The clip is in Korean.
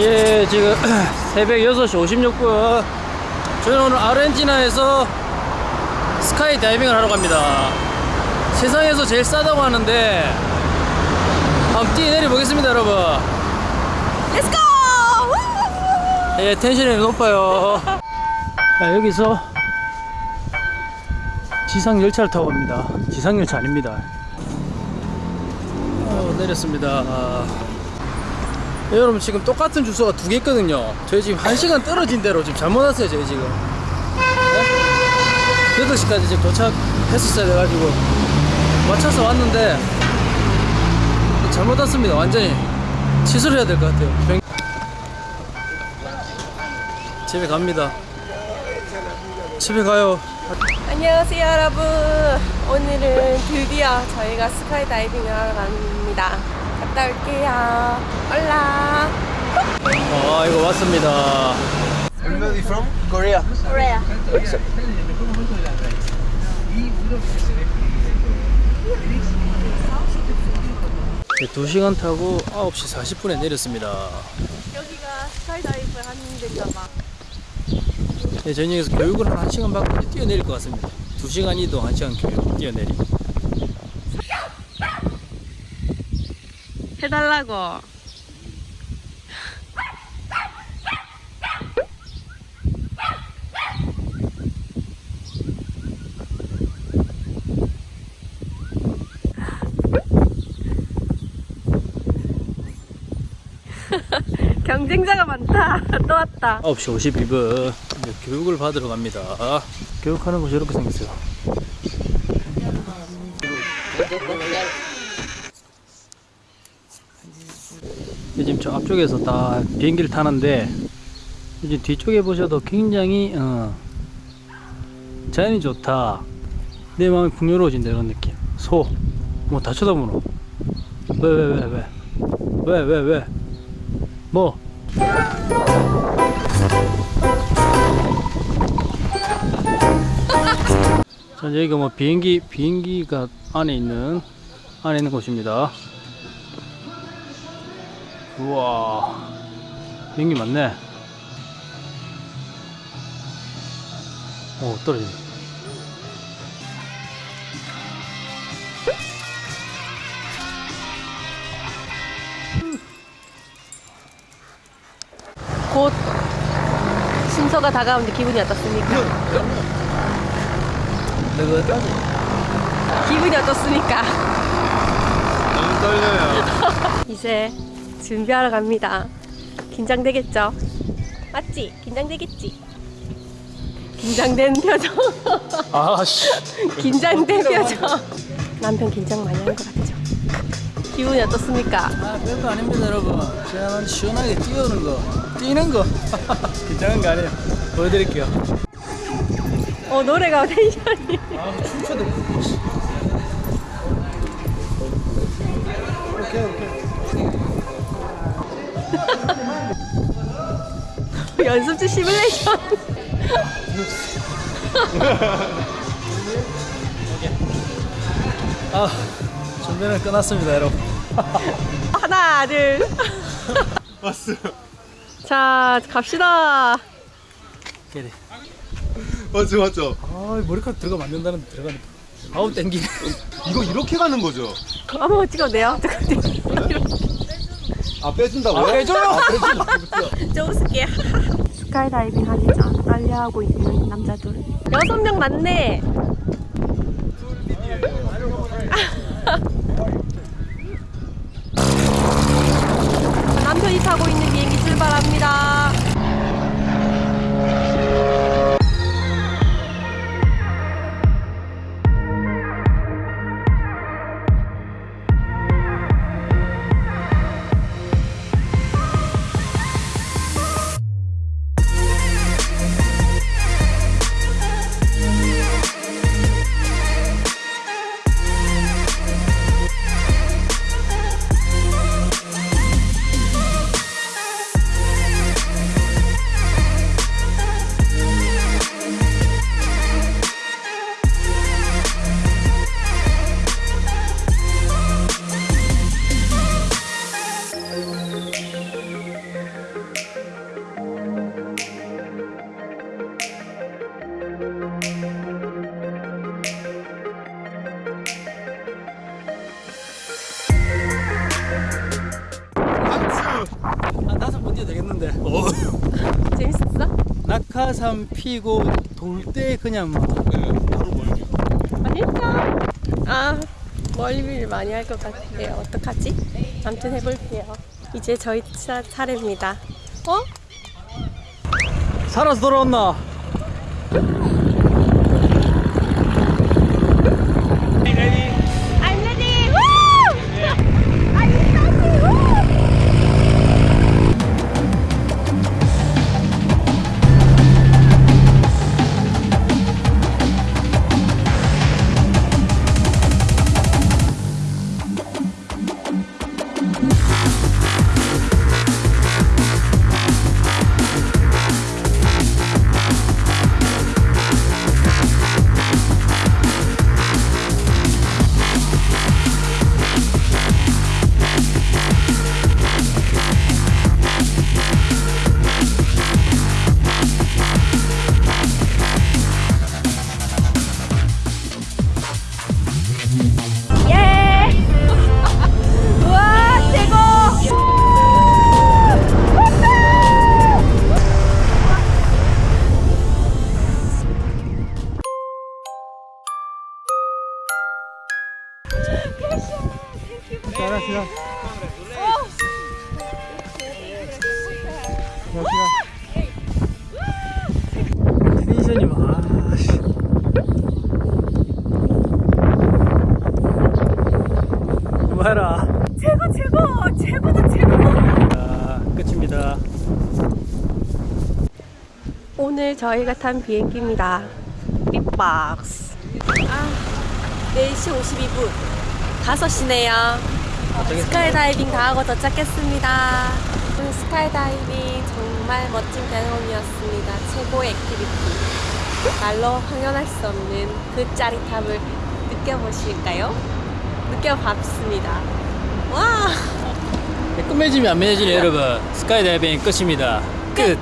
예, 지금 새벽 6시 56분. 저는 오늘 아르헨티나에서 스카이 다이빙을 하러 갑니다. 세상에서 제일 싸다고 하는데 한번 뛰어내려 보겠습니다, 여러분. Let's go! 예, 텐션이 높아요. 자, 여기서 지상 열차를 타고 갑니다. 지상 열차 아닙니다. 어, 내렸습니다. 아. 예, 여러분 지금 똑같은 주소가 두 개 있거든요. 저희 지금 한 시간 떨어진 대로 지금 잘못 왔어요. 저희 지금. 네? 8시까지 지금 도착했었어야 돼가지고 맞춰서 왔는데 잘못 왔습니다. 완전히 취소를 해야 될 것 같아요. 병- 집에 갑니다. 집에 가요. 안녕하세요 여러분 오늘은 드디어 저희가 스카이 다이빙을 하러 갑니다 갔다 올게요 올라 아 이거 왔습니다. Everybody from Korea. 코레아 네, 2시간 타고 9시 40분에 내렸습니다. 여기가 스카이 다이빙 하는 데인가 봐 네, 여기서 교육을 한 1시간 받고 뛰어내릴 것 같습니다. 2시간 이동, 1시간 교육, 뛰어내리. 해달라고 경쟁자가 많다 또 왔다 9시 52분 이제 교육을 받으러 갑니다. 교육하는 곳이 이렇게 생겼어요. 이제 지금 저 앞쪽에서 다 비행기를 타는데 이제 뒤쪽에 보셔도 굉장히 어, 자연이 좋다. 내 마음이 풍요로워진다 이런 느낌. 소, 뭐 다 쳐다보노. 왜 왜 왜 왜? 왜 왜 왜? 뭐? 자, 여기가 뭐 비행기, 비행기가 안에 있는, 안에 있는 곳입니다. 우와, 비행기 많네. 오, 떨어지네. 곧 순서가 다가오는데 기분이 어떻습니까? 기분이 어떻습니까? 너무 떨려요. 이제 준비하러 갑니다. 긴장되겠죠? 맞지? 긴장되겠지? 긴장된 표정. 아씨. 긴장된 표정. 남편 긴장 많이 한것 같죠? 기분이 어떻습니까? 아, 별거 아닙니다, 여러분. 제가 시원하게 뛰어오는 거, 뛰는 거. 긴장한 거 아니에요. 보여드릴게요. 어 노래가 텐션이. 아, 춤춰도. 연습주 시뮬레이션. 아, 준비는 끝났습니다, 여러분. 하나 둘. 왔어요. 자 갑시다. 그래. 맞죠, 맞죠. 아, 머리카락 들어가면 안 된다는 들어가는. 아우, 땡기네. 이거 이렇게 가는 거죠? 한번 찍어도 돼요? 아, 빼준다고요? 아, 빼줘요! 아? 좀 웃을게. 스카이다이빙 하기 전 빨래하고 있는 남자들. 여섯 명 맞네. 남편이 타고 있는 비행기 출발합니다. 낙하산 못 뛰어 되겠는데 어. 재밌었어? 낙하산 피고 돌 때 그냥 막 네, 바로 아, 아, 멀리 아닐까? 아 멀미를 많이 할 것 같아요 어떡하지? 아무튼 해볼게요 이제 저희 차 차례입니다 어? 살아서 돌아왔나? 텐션이 와. 씨. 뭐해라. 최고, 최고! 최고다, 최고! 자, 끝입니다. 오늘 저희가 탄 비행기입니다. 빅박스. 아, 4시 52분. 5시네요. 스카이다이빙 다 하고 도착했습니다. 스카이다이빙 정말 멋진 경험이었습니다. 최고의 activity. 말로 형언할 수 없는 그 짜릿함을 느껴보실까요? 느껴봤습니다. 와! 끝맺음이 안 맺어지네 여러분. 스카이다이빙 끝입니다. 끝.